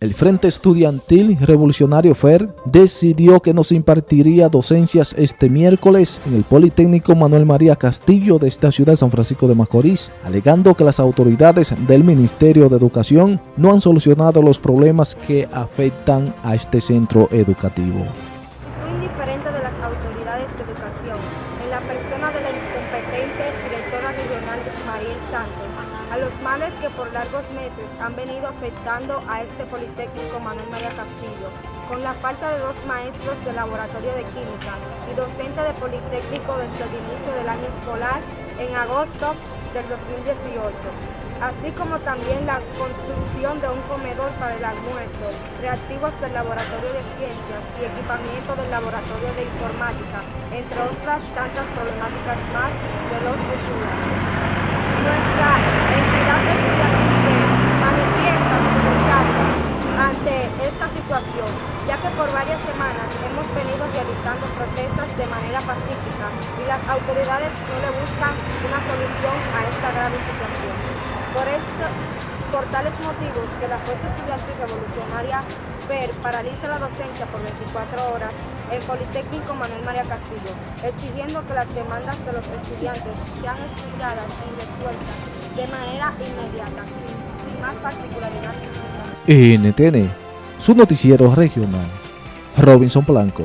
El Frente Estudiantil Revolucionario FER decidió que nos impartiría docencias este miércoles en el Politécnico Manuel María Castillo de esta ciudad San Francisco de Macorís, alegando que las autoridades del Ministerio de Educación no han solucionado los problemas que afectan a este centro educativo. Educación, en la persona de la incompetente directora regional Mariel Sánchez, a los males que por largos meses han venido afectando a este Politécnico Manuel María Castillo, con la falta de dos maestros de laboratorio de química y docente de Politécnico desde el inicio del año escolar en agosto del 2018, así como también la construcción de un comedor para el almuerzo, reactivos del laboratorio de ciencias y equipamiento del laboratorio de informática, entre otras tantas problemáticas más de los estudiantes. Nuestra entidad estudiantil manifiesta su rechazo ante esta situación, ya que por varias semanas hemos venido realizando protestas de manera pacífica y las autoridades no le buscan una solución a esta grave situación. Por, esto, por tales motivos que la Fuerza Estudiantil Revolucionaria FER paraliza la docencia por 24 horas en Politécnico Manuel María Castillo, exigiendo que las demandas de los estudiantes sean estudiadas y resueltas de manera inmediata, sin más particularidad. NTN, su noticiero regional. Robinson Blanco.